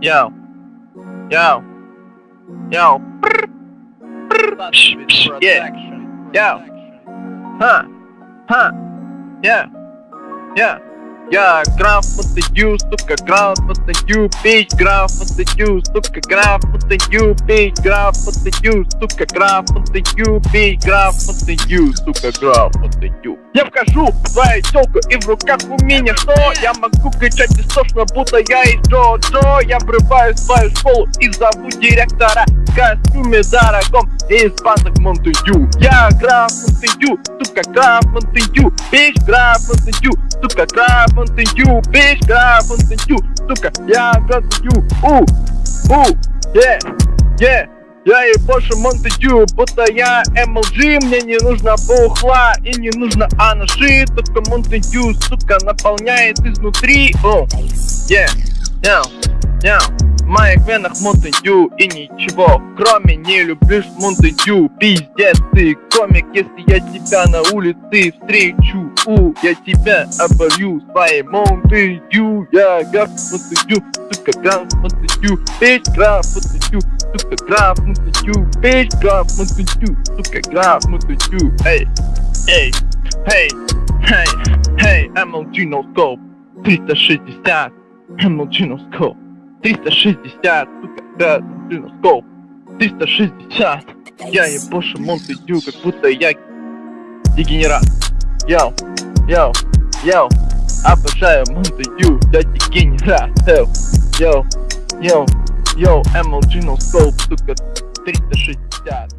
Yo. Yo. Yo. Brr. Brr. Psh, psh, yeah. Yo. Huh. Huh. Yeah. Yeah. Я грамотную, сука, грамотную пить, грамотную, сука, грамотную пить, грамотную, сука, грамотную пить, грамотную, сука, грамотную. Я вхожу в твою телку и в руках у меня что? Я могу кричать истошно, будто я из Джо-Джо Я врываюсь в твою школу и зову директора В костюме дорогом и из панок Монтую Я грамотную, сука, грамотную, пить, грамотную, сука, грамотную you, bitch, грамотную, сука, я грамотную, у, у, yeah, yeah. Я и больше Монтегю, будто я MLG Мне не нужно бухла и не нужно анаши Только Монтегю, сука, наполняет изнутри О, yeah, yeah, yeah моих венах Монтегю и ничего Кроме не люблю Монтегю Пиздец ты комик, если я тебя на улице встречу у, Я тебя оборью своей Монтегю Я граф Монтегю, сука, граф Монтегю Петь граф Монтегю, сука, граф Монтегю Петь граф Монтегю, сука, граф Монтегю Эй, эй, эй, эй, эй, MLG no scope 360 MLG no scope 360, сука, да, блин, scope 360 Я ебошу Монтегю, как будто я дегенерат. Йоу, йоу, йоу. Обожаю Монтегю, я дегенерат. Йоу, йоу, йоу, MLG no scope, сука, 360